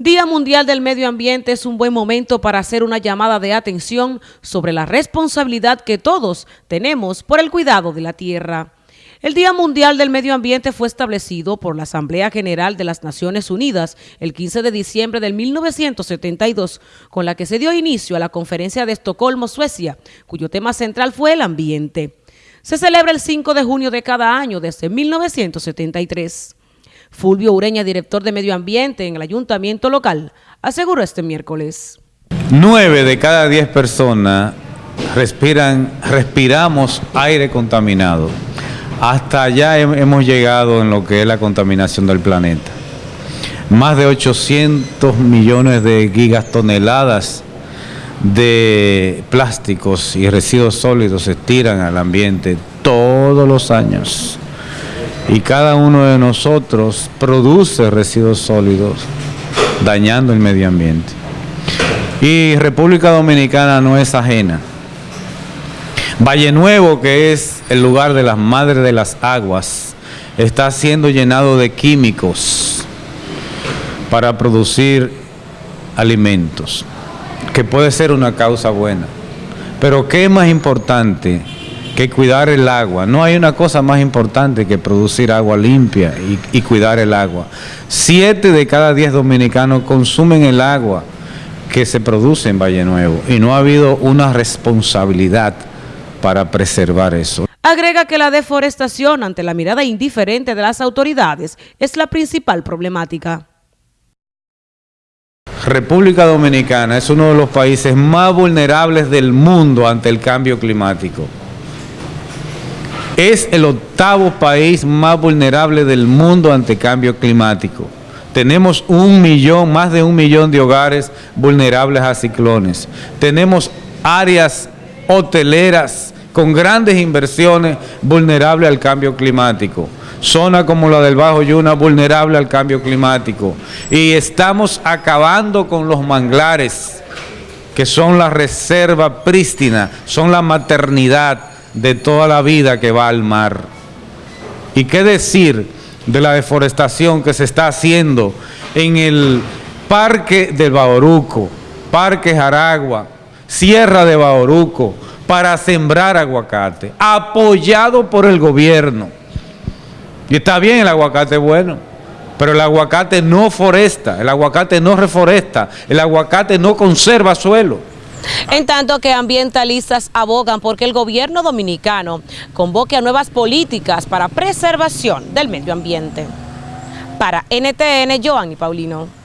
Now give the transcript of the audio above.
Día Mundial del Medio Ambiente es un buen momento para hacer una llamada de atención sobre la responsabilidad que todos tenemos por el cuidado de la tierra. El Día Mundial del Medio Ambiente fue establecido por la Asamblea General de las Naciones Unidas el 15 de diciembre de 1972, con la que se dio inicio a la Conferencia de Estocolmo, Suecia, cuyo tema central fue el ambiente. Se celebra el 5 de junio de cada año desde 1973. Fulvio Ureña, director de Medio Ambiente en el Ayuntamiento local, aseguró este miércoles. Nueve de cada diez personas respiran, respiramos aire contaminado. Hasta allá hemos llegado en lo que es la contaminación del planeta. Más de 800 millones de gigatoneladas de plásticos y residuos sólidos se tiran al ambiente todos los años y cada uno de nosotros produce residuos sólidos dañando el medio ambiente. Y República Dominicana no es ajena. Valle Nuevo, que es el lugar de las madres de las aguas, está siendo llenado de químicos para producir alimentos, que puede ser una causa buena. Pero ¿qué es más importante? Que cuidar el agua. No hay una cosa más importante que producir agua limpia y, cuidar el agua. Siete de cada diez dominicanos consumen el agua que se produce en Valle Nuevo y no ha habido una responsabilidad para preservar eso. Agrega que la deforestación ante la mirada indiferente de las autoridades es la principal problemática. República Dominicana es uno de los países más vulnerables del mundo ante el cambio climático. Es el octavo país más vulnerable del mundo ante cambio climático. Tenemos un millón, más de un millón de hogares vulnerables a ciclones. Tenemos áreas hoteleras con grandes inversiones vulnerables al cambio climático. Zona como la del Bajo Yuna vulnerable al cambio climático. Y estamos acabando con los manglares, que son la reserva prístina, son la maternidad, de toda la vida que va al mar. ¿Y qué decir de la deforestación que se está haciendo en el Parque del Baoruco, Parque Jaragua, Sierra de Baoruco, para sembrar aguacate, apoyado por el gobierno? Y está bien el aguacate bueno, pero el aguacate no foresta, el aguacate no reforesta, el aguacate no conserva suelo. En tanto que ambientalistas abogan porque el gobierno dominicano convoque a nuevas políticas para preservación del medio ambiente. Para NTN, Joanny Paulino.